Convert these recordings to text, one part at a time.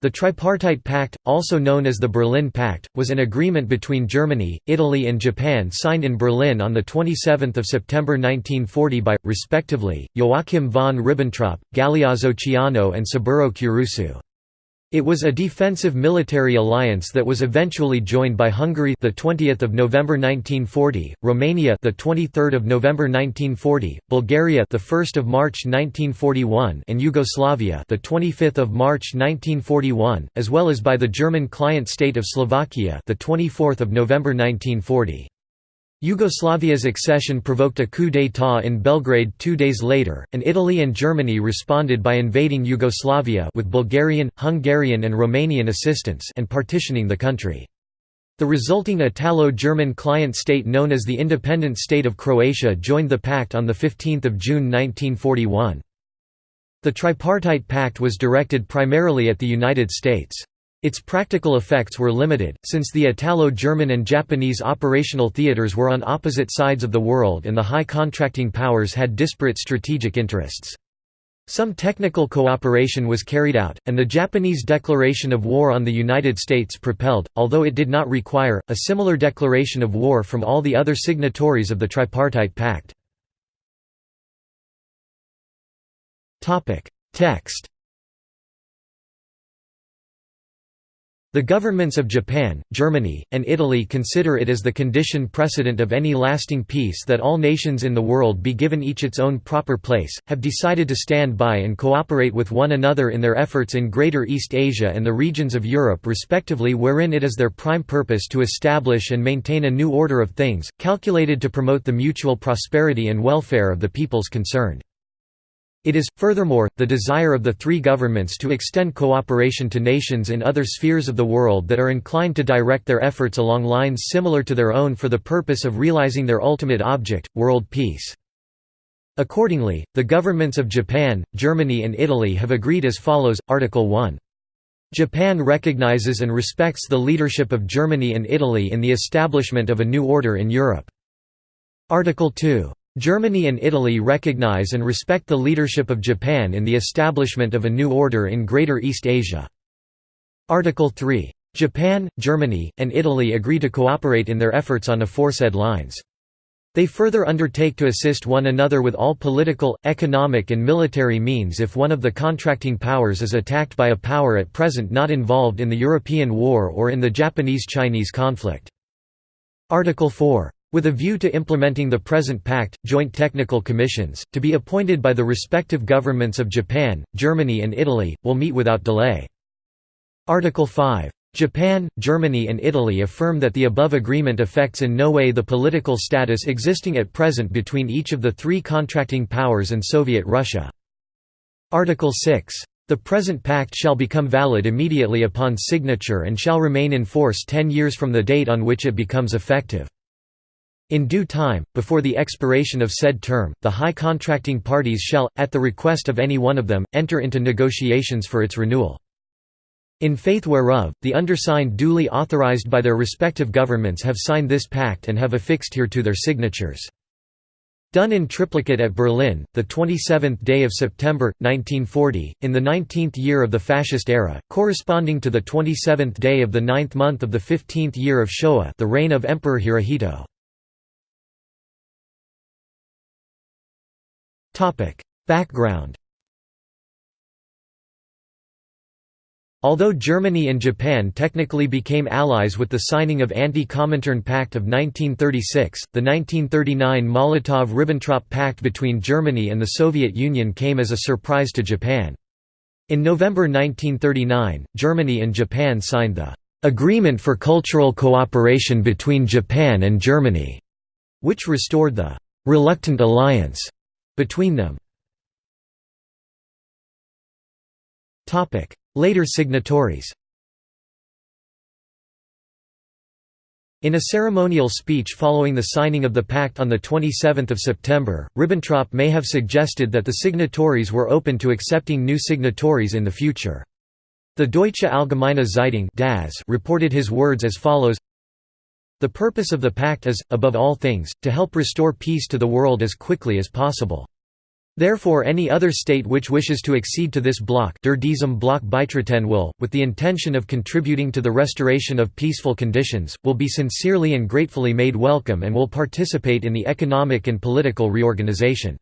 The Tripartite Pact, also known as the Berlin Pact, was an agreement between Germany, Italy and Japan signed in Berlin on 27 September 1940 by, respectively, Joachim von Ribbentrop, Galeazzo Ciano and Saburo Kurusu. It was a defensive military alliance that was eventually joined by Hungary the 20th of November 1940, Romania the 23rd of November 1940, Bulgaria the 1st of March 1941 and Yugoslavia the 25th of March 1941, as well as by the German client state of Slovakia the 24th of November 1940. Yugoslavia's accession provoked a coup d'état in Belgrade two days later, and Italy and Germany responded by invading Yugoslavia with Bulgarian, Hungarian and Romanian assistance and partitioning the country. The resulting Italo-German client state known as the Independent State of Croatia joined the pact on 15 June 1941. The Tripartite Pact was directed primarily at the United States. Its practical effects were limited, since the Italo-German and Japanese operational theaters were on opposite sides of the world and the high contracting powers had disparate strategic interests. Some technical cooperation was carried out, and the Japanese declaration of war on the United States propelled, although it did not require, a similar declaration of war from all the other signatories of the Tripartite Pact. Text The governments of Japan, Germany, and Italy consider it as the condition precedent of any lasting peace that all nations in the world be given each its own proper place, have decided to stand by and cooperate with one another in their efforts in Greater East Asia and the regions of Europe respectively wherein it is their prime purpose to establish and maintain a new order of things, calculated to promote the mutual prosperity and welfare of the peoples concerned. It is, furthermore, the desire of the three governments to extend cooperation to nations in other spheres of the world that are inclined to direct their efforts along lines similar to their own for the purpose of realizing their ultimate object, world peace. Accordingly, the governments of Japan, Germany and Italy have agreed as follows, Article 1. Japan recognizes and respects the leadership of Germany and Italy in the establishment of a new order in Europe. Article 2. Germany and Italy recognize and respect the leadership of Japan in the establishment of a new order in Greater East Asia. Article 3. Japan, Germany, and Italy agree to cooperate in their efforts on aforesaid lines. They further undertake to assist one another with all political, economic and military means if one of the contracting powers is attacked by a power at present not involved in the European War or in the Japanese–Chinese conflict. Article 4. With a view to implementing the present pact, joint technical commissions, to be appointed by the respective governments of Japan, Germany and Italy, will meet without delay. Article 5. Japan, Germany and Italy affirm that the above agreement affects in no way the political status existing at present between each of the three contracting powers and Soviet Russia. Article 6. The present pact shall become valid immediately upon signature and shall remain in force ten years from the date on which it becomes effective. In due time, before the expiration of said term, the high contracting parties shall, at the request of any one of them, enter into negotiations for its renewal. In faith whereof, the undersigned duly authorized by their respective governments have signed this pact and have affixed hereto their signatures. Done in triplicate at Berlin, the 27th day of September, 1940, in the 19th year of the Fascist era, corresponding to the 27th day of the ninth month of the 15th year of Showa the reign of Emperor Hirohito. Background Although Germany and Japan technically became allies with the signing of Anti-Comintern Pact of 1936, the 1939 Molotov–Ribbentrop Pact between Germany and the Soviet Union came as a surprise to Japan. In November 1939, Germany and Japan signed the "'Agreement for Cultural Cooperation between Japan and Germany", which restored the "'reluctant alliance' between them. Later signatories In a ceremonial speech following the signing of the pact on 27 September, Ribbentrop may have suggested that the signatories were open to accepting new signatories in the future. The Deutsche Allgemeine Zeitung reported his words as follows the purpose of the pact is, above all things, to help restore peace to the world as quickly as possible. Therefore any other state which wishes to accede to this bloc beitreten will, with the intention of contributing to the restoration of peaceful conditions, will be sincerely and gratefully made welcome and will participate in the economic and political reorganization.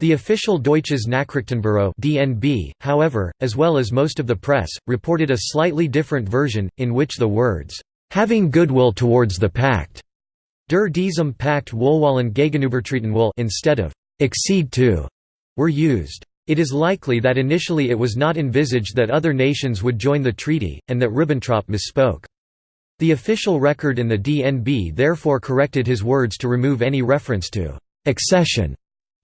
The official Deutsches Nachrichtenbüro (DNB), however, as well as most of the press, reported a slightly different version, in which the words, "...having goodwill towards the pact", der diesem Pakt wohlwollen gegenübertreten will instead of «accede to» were used. It is likely that initially it was not envisaged that other nations would join the treaty, and that Ribbentrop misspoke. The official record in the DNB therefore corrected his words to remove any reference to «accession»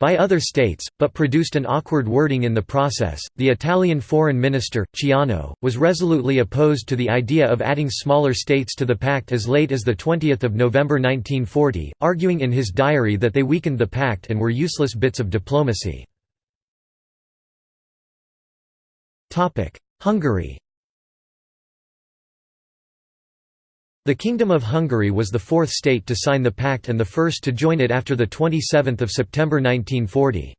by other states, but produced an awkward wording in the process. The Italian foreign minister, Ciano, was resolutely opposed to the idea of adding smaller states to the pact as late as 20 November 1940, arguing in his diary that they weakened the pact and were useless bits of diplomacy. Hungary The Kingdom of Hungary was the fourth state to sign the pact and the first to join it after 27 September 1940.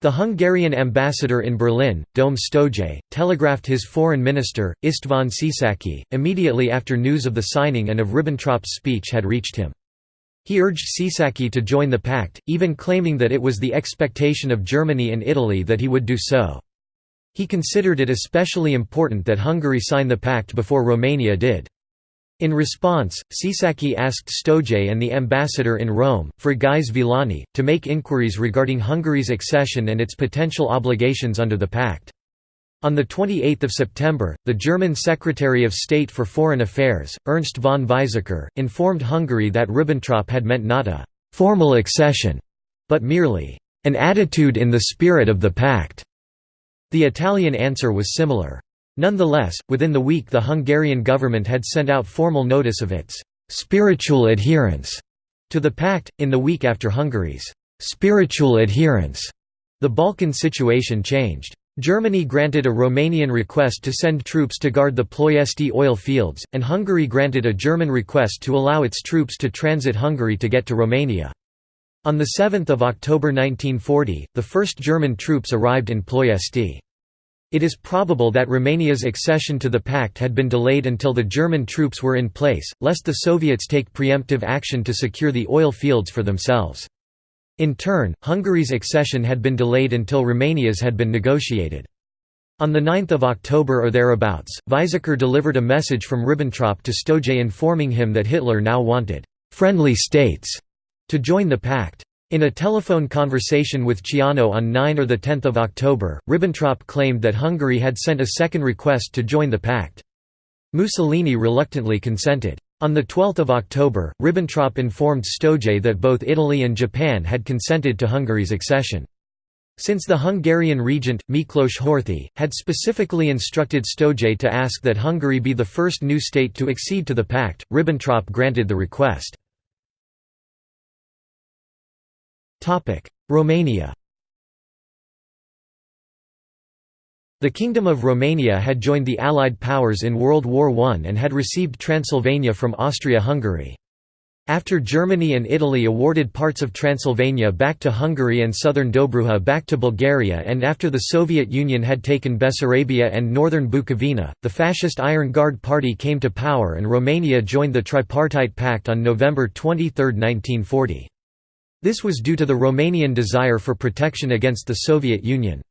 The Hungarian ambassador in Berlin, Döme Sztójay, telegraphed his foreign minister, István Csáky, immediately after news of the signing and of Ribbentrop's speech had reached him. He urged Csáky to join the pact, even claiming that it was the expectation of Germany and Italy that he would do so. He considered it especially important that Hungary sign the pact before Romania did. In response, Csáky asked Sztójay and the ambassador in Rome, Frigyes Villani, to make inquiries regarding Hungary's accession and its potential obligations under the pact. On 28 September, the German Secretary of State for Foreign Affairs, Ernst von Weizsäcker, informed Hungary that Ribbentrop had meant not a «formal accession», but merely «an attitude in the spirit of the pact». The Italian answer was similar. Nonetheless, within the week the Hungarian government had sent out formal notice of its «spiritual adherence» to the pact. In the week after Hungary's «spiritual adherence», the Balkan situation changed. Germany granted a Romanian request to send troops to guard the Ploiesti oil fields, and Hungary granted a German request to allow its troops to transit Hungary to get to Romania. On 7 October 1940, the first German troops arrived in Ploiesti. It is probable that Romania's accession to the pact had been delayed until the German troops were in place, lest the Soviets take preemptive action to secure the oil fields for themselves. In turn, Hungary's accession had been delayed until Romania's had been negotiated. On 9 October or thereabouts, Weizsäcker delivered a message from Ribbentrop to Sztójay informing him that Hitler now wanted «friendly states» to join the pact. In a telephone conversation with Ciano on 9 or 10 October, Ribbentrop claimed that Hungary had sent a second request to join the pact. Mussolini reluctantly consented. On 12 October, Ribbentrop informed Sztójay that both Italy and Japan had consented to Hungary's accession. Since the Hungarian regent, Miklos Horthy, had specifically instructed Sztójay to ask that Hungary be the first new state to accede to the pact, Ribbentrop granted the request. Romania The Kingdom of Romania had joined the Allied powers in World War I and had received Transylvania from Austria-Hungary. After Germany and Italy awarded parts of Transylvania back to Hungary and southern Dobruja back to Bulgaria and after the Soviet Union had taken Bessarabia and northern Bukovina, the fascist Iron Guard Party came to power and Romania joined the Tripartite Pact on November 23, 1940. This was due to the Romanian desire for protection against the Soviet Union.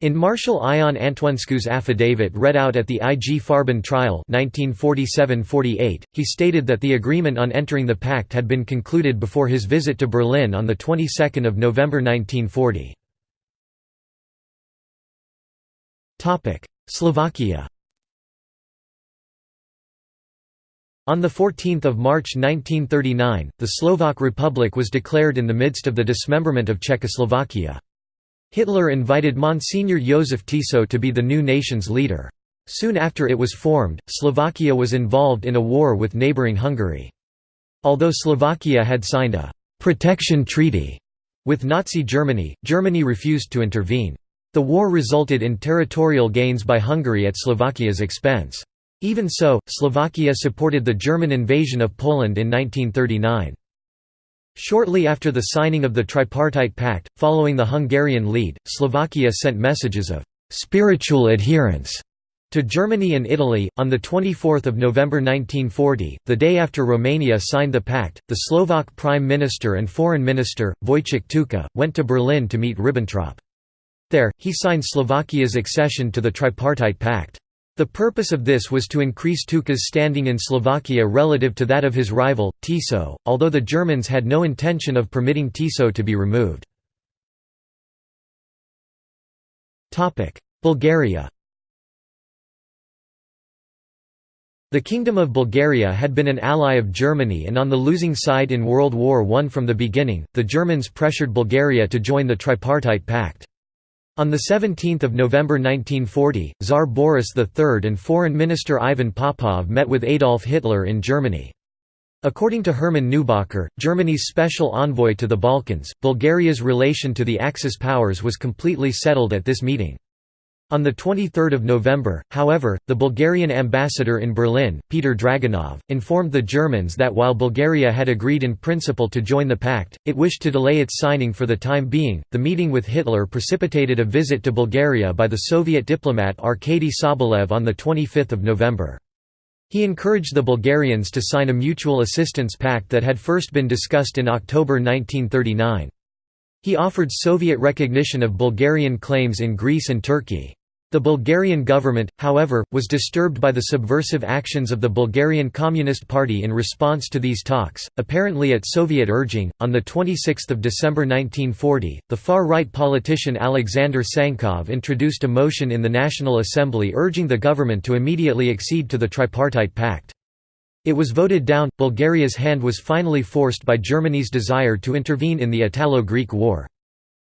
In Marshal Ion Antonescu's affidavit read out at the IG Farben trial 1947–48, he stated that the agreement on entering the pact had been concluded before his visit to Berlin on the 22nd of November 1940. Slovakia On 14 March 1939, the Slovak Republic was declared in the midst of the dismemberment of Czechoslovakia. Hitler invited Monsignor Josef Tiso to be the new nation's leader. Soon after it was formed, Slovakia was involved in a war with neighbouring Hungary. Although Slovakia had signed a «protection treaty» with Nazi Germany, Germany refused to intervene. The war resulted in territorial gains by Hungary at Slovakia's expense. Even so, Slovakia supported the German invasion of Poland in 1939. Shortly after the signing of the Tripartite Pact, following the Hungarian lead, Slovakia sent messages of «spiritual adherence» to Germany and Italy. On 24 November 1940, the day after Romania signed the pact, the Slovak Prime Minister and Foreign Minister, Vojtěch Tuka, went to Berlin to meet Ribbentrop. There, he signed Slovakia's accession to the Tripartite Pact. The purpose of this was to increase Tuka's standing in Slovakia relative to that of his rival, Tiso, although the Germans had no intention of permitting Tiso to be removed. Bulgaria The Kingdom of Bulgaria had been an ally of Germany and on the losing side in World War I from the beginning, the Germans pressured Bulgaria to join the Tripartite Pact. On 17 November 1940, Tsar Boris III and Foreign Minister Ivan Popov met with Adolf Hitler in Germany. According to Hermann Neubacher, Germany's special envoy to the Balkans, Bulgaria's relation to the Axis powers was completely settled at this meeting. On 23 November, however, the Bulgarian ambassador in Berlin, Peter Draganov, informed the Germans that while Bulgaria had agreed in principle to join the pact, it wished to delay its signing for the time being. The meeting with Hitler precipitated a visit to Bulgaria by the Soviet diplomat Arkady Sobolev on 25 November. He encouraged the Bulgarians to sign a mutual assistance pact that had first been discussed in October 1939. He offered Soviet recognition of Bulgarian claims in Greece and Turkey. The Bulgarian government, however, was disturbed by the subversive actions of the Bulgarian Communist Party in response to these talks, apparently at Soviet urging. On the 26th of December 1940, the far-right politician Alexander Tsankov introduced a motion in the National Assembly urging the government to immediately accede to the Tripartite Pact. It was voted down. Bulgaria's hand was finally forced by Germany's desire to intervene in the Italo-Greek War.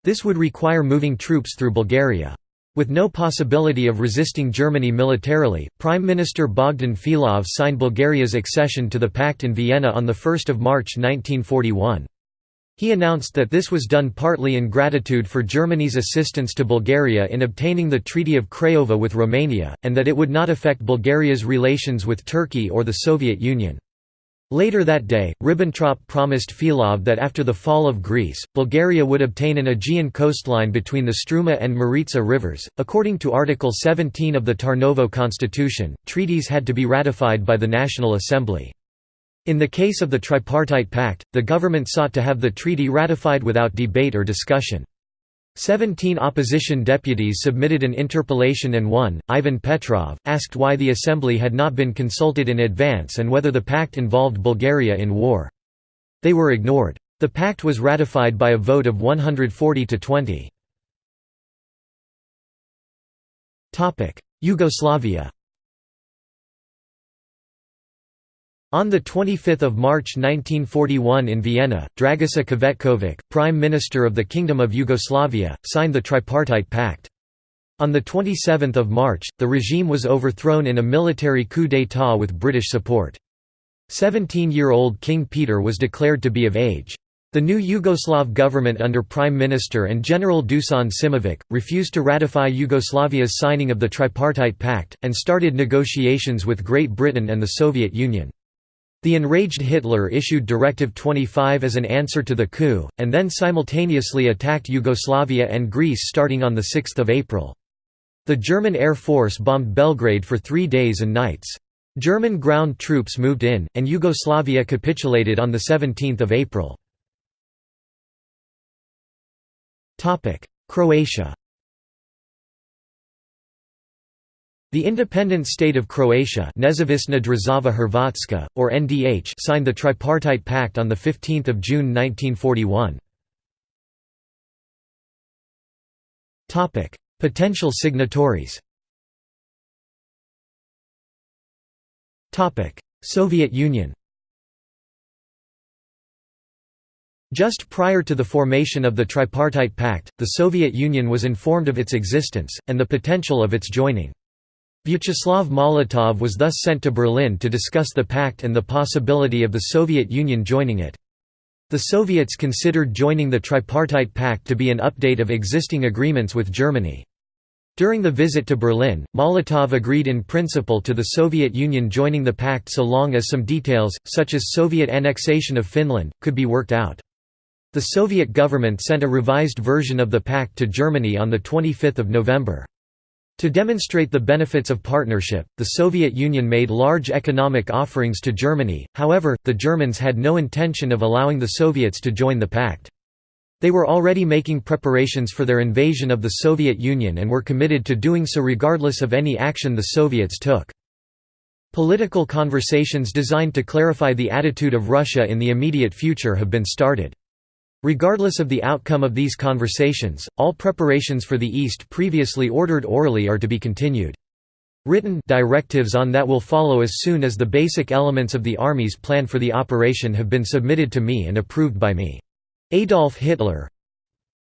This would require moving troops through Bulgaria. With no possibility of resisting Germany militarily, Prime Minister Bogdan Filov signed Bulgaria's accession to the pact in Vienna on 1 March 1941. He announced that this was done partly in gratitude for Germany's assistance to Bulgaria in obtaining the Treaty of Craiova with Romania, and that it would not affect Bulgaria's relations with Turkey or the Soviet Union. Later that day, Ribbentrop promised Filov that after the fall of Greece, Bulgaria would obtain an Aegean coastline between the Struma and Maritsa rivers. According to Article 17 of the Tarnovo Constitution, treaties had to be ratified by the National Assembly. In the case of the Tripartite Pact, the government sought to have the treaty ratified without debate or discussion. Seventeen opposition deputies submitted an interpellation and one, Ivan Petrov, asked why the assembly had not been consulted in advance and whether the pact involved Bulgaria in war. They were ignored. The pact was ratified by a vote of 140 to 20. Yugoslavia On 25 March 1941 in Vienna, Dragiša Cvetković, Prime Minister of the Kingdom of Yugoslavia, signed the Tripartite Pact. On 27 March, the regime was overthrown in a military coup d'état with British support. Seventeen-year-old King Peter was declared to be of age. The new Yugoslav government under Prime Minister and General Dusan Simovic, refused to ratify Yugoslavia's signing of the Tripartite Pact, and started negotiations with Great Britain and the Soviet Union. The enraged Hitler issued Directive 25 as an answer to the coup, and then simultaneously attacked Yugoslavia and Greece starting on 6 April. The German Air Force bombed Belgrade for three days and nights. German ground troops moved in, and Yugoslavia capitulated on 17 April. Croatia The independent state of Croatia Nezavisna Država Hrvatska, or NDH signed the Tripartite Pact on 15 June 1941. Potential signatories Soviet Union Just prior to the formation of the Tripartite Pact, the Soviet Union was informed of its existence, and the potential of its joining. Vyacheslav Molotov was thus sent to Berlin to discuss the pact and the possibility of the Soviet Union joining it. The Soviets considered joining the Tripartite Pact to be an update of existing agreements with Germany. During the visit to Berlin, Molotov agreed in principle to the Soviet Union joining the pact so long as some details, such as Soviet annexation of Finland, could be worked out. The Soviet government sent a revised version of the pact to Germany on 25 November. To demonstrate the benefits of partnership, the Soviet Union made large economic offerings to Germany, however, the Germans had no intention of allowing the Soviets to join the pact. They were already making preparations for their invasion of the Soviet Union and were committed to doing so regardless of any action the Soviets took. Political conversations designed to clarify the attitude of Russia in the immediate future have been started. Regardless of the outcome of these conversations, all preparations for the East previously ordered orally are to be continued. Written directives on that will follow as soon as the basic elements of the Army's plan for the operation have been submitted to me and approved by me. Adolf Hitler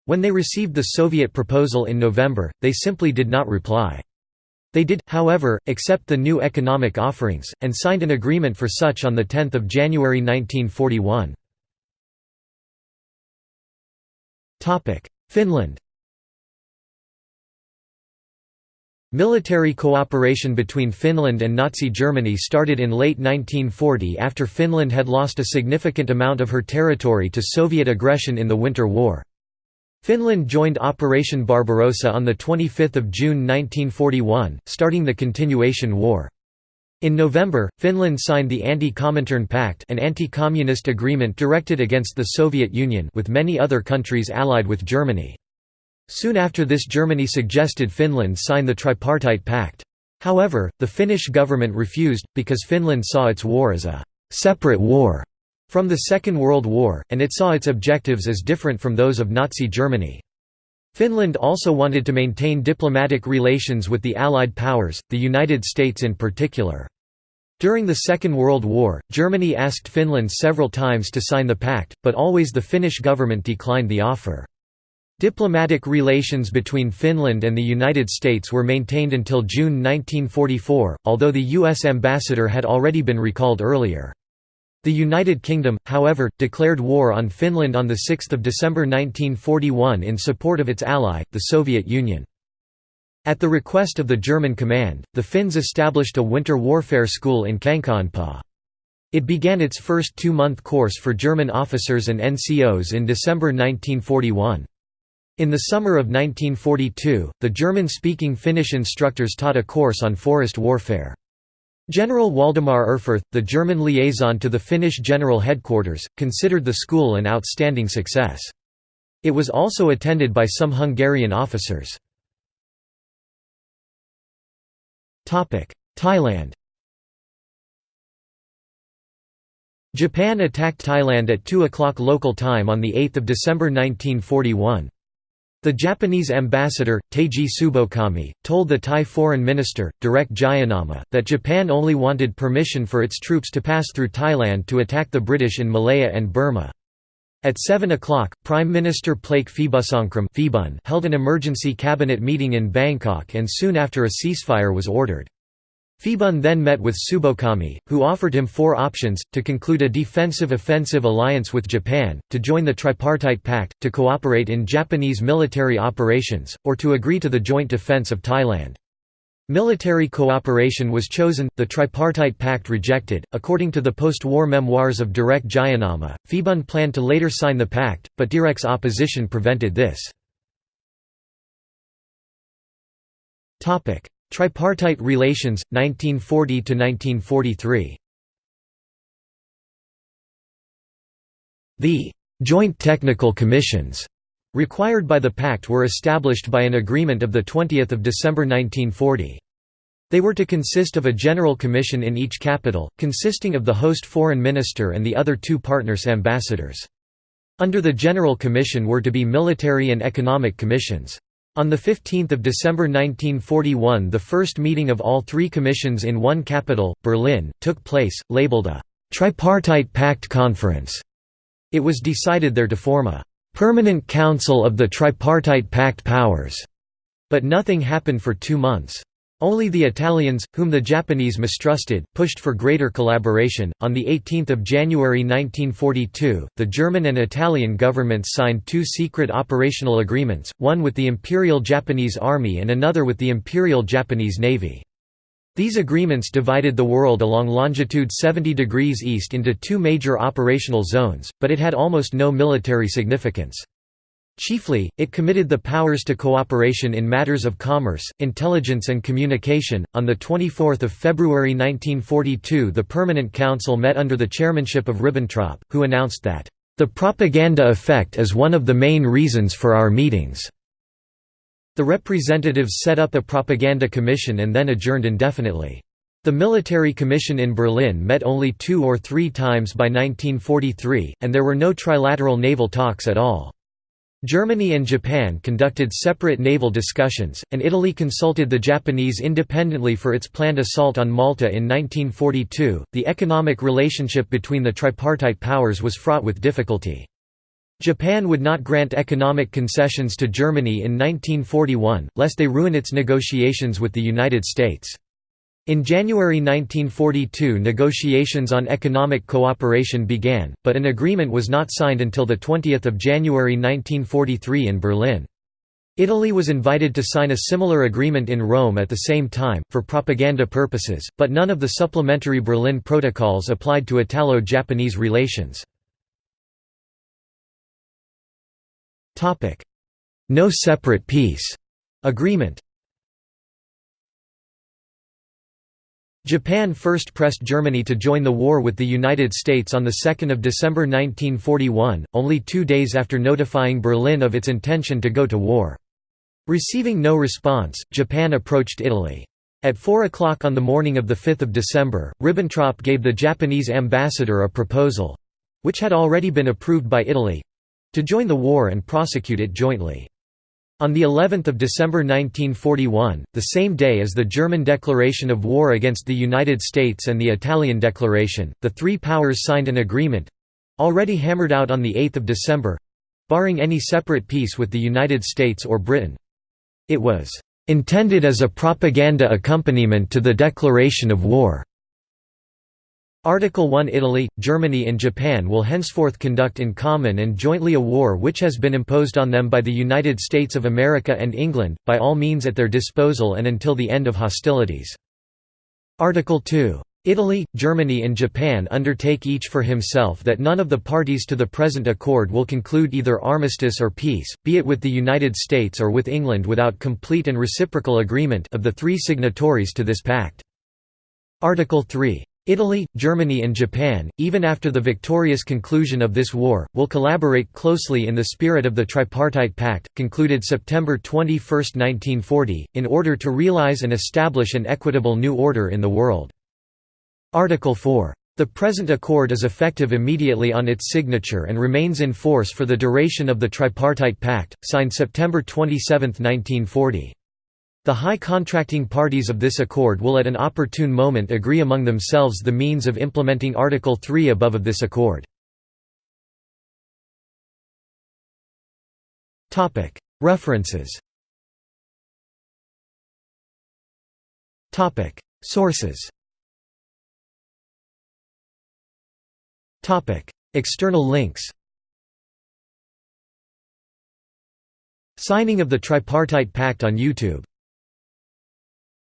When they received the Soviet proposal in November, they simply did not reply. They did, however, accept the new economic offerings, and signed an agreement for such on 10 January 1941. Finland Military cooperation between Finland and Nazi Germany started in late 1940 after Finland had lost a significant amount of her territory to Soviet aggression in the Winter War. Finland joined Operation Barbarossa on 25 June 1941, starting the Continuation War. In November, Finland signed the Anti-Comintern Pact an anti-communist agreement directed against the Soviet Union with many other countries allied with Germany. Soon after this Germany suggested Finland sign the Tripartite Pact. However, the Finnish government refused, because Finland saw its war as a «separate war» from the Second World War, and it saw its objectives as different from those of Nazi Germany. Finland also wanted to maintain diplomatic relations with the Allied powers, the United States in particular. During the Second World War, Germany asked Finland several times to sign the pact, but always the Finnish government declined the offer. Diplomatic relations between Finland and the United States were maintained until June 1944, although the U.S. ambassador had already been recalled earlier. The United Kingdom, however, declared war on Finland on 6 December 1941 in support of its ally, the Soviet Union. At the request of the German command, the Finns established a winter warfare school in Kankaanpää. It began its first two-month course for German officers and NCOs in December 1941. In the summer of 1942, the German-speaking Finnish instructors taught a course on forest warfare. General Waldemar Erfurth, the German liaison to the Finnish General Headquarters, considered the school an outstanding success. It was also attended by some Hungarian officers. Thailand Japan attacked Thailand at 2 o'clock local time on 8 December 1941. The Japanese ambassador, Teiji Tsubokami, told the Thai foreign minister, Direk Jayanama, that Japan only wanted permission for its troops to pass through Thailand to attack the British in Malaya and Burma. At 7 o'clock, Prime Minister Plaek Phibunsongkhram held an emergency cabinet meeting in Bangkok and soon after a ceasefire was ordered. Phibun then met with Tsubokami, who offered him four options, to conclude a defensive-offensive alliance with Japan, to join the Tripartite Pact, to cooperate in Japanese military operations, or to agree to the joint defense of Thailand. Military cooperation was chosen, the Tripartite Pact rejected. According to the post war memoirs of Direk Jayanama, Phibun planned to later sign the pact, but Direk's opposition prevented this. Tripartite relations, 1940–1943 The «joint technical commissions» required by the pact were established by an agreement of 20 December 1940. They were to consist of a general commission in each capital, consisting of the host foreign minister and the other two partners' ambassadors. Under the General Commission were to be military and economic commissions. On 15 December 1941 the first meeting of all three commissions in one capital, Berlin, took place, labeled a «tripartite pact conference». It was decided there to form a «permanent council of the tripartite pact powers», but nothing happened for two months. Only the Italians, whom the Japanese mistrusted, pushed for greater collaboration. On the 18th of January 1942, the German and Italian governments signed two secret operational agreements, one with the Imperial Japanese Army and another with the Imperial Japanese Navy. These agreements divided the world along longitude 70 degrees east into two major operational zones, but it had almost no military significance. Chiefly, it committed the powers to cooperation in matters of commerce, intelligence and communication. On the 24th of February 1942, the Permanent Council met under the chairmanship of Ribbentrop, who announced that the propaganda effect is one of the main reasons for our meetings. The representatives set up a propaganda commission and then adjourned indefinitely. The military commission in Berlin met only two or three times by 1943, and there were no trilateral naval talks at all. Germany and Japan conducted separate naval discussions, and Italy consulted the Japanese independently for its planned assault on Malta in 1942. The economic relationship between the tripartite powers was fraught with difficulty. Japan would not grant economic concessions to Germany in 1941, lest they ruin its negotiations with the United States. In January 1942 negotiations on economic cooperation began, but an agreement was not signed until 20 January 1943 in Berlin. Italy was invited to sign a similar agreement in Rome at the same time, for propaganda purposes, but none of the supplementary Berlin protocols applied to Italo-Japanese relations. No separate peace agreement Japan first pressed Germany to join the war with the United States on 2 December 1941, only two days after notifying Berlin of its intention to go to war. Receiving no response, Japan approached Italy. At 4 o'clock on the morning of 5 December, Ribbentrop gave the Japanese ambassador a proposal—which had already been approved by Italy—to join the war and prosecute it jointly. On the 11th of December 1941, the same day as the German declaration of war against the United States and the Italian declaration, the three powers signed an agreement—already hammered out on the 8th of December—barring any separate peace with the United States or Britain. It was intended as a propaganda accompaniment to the declaration of war. Article 1 Italy, Germany and Japan will henceforth conduct in common and jointly a war which has been imposed on them by the United States of America and England, by all means at their disposal and until the end of hostilities. Article 2. Italy, Germany and Japan undertake each for himself that none of the parties to the present accord will conclude either armistice or peace, be it with the United States or with England without complete and reciprocal agreement of the three signatories to this pact. Article 3. Italy, Germany and Japan, even after the victorious conclusion of this war, will collaborate closely in the spirit of the Tripartite Pact, concluded September 21, 1940, in order to realize and establish an equitable new order in the world. Article 4. The present accord is effective immediately on its signature and remains in force for the duration of the Tripartite Pact, signed September 27, 1940. The high contracting parties of this accord will at an opportune moment agree among themselves the means of implementing Article 3 above of this accord. References. Sources. External links. Signing of the Tripartite Pact on YouTube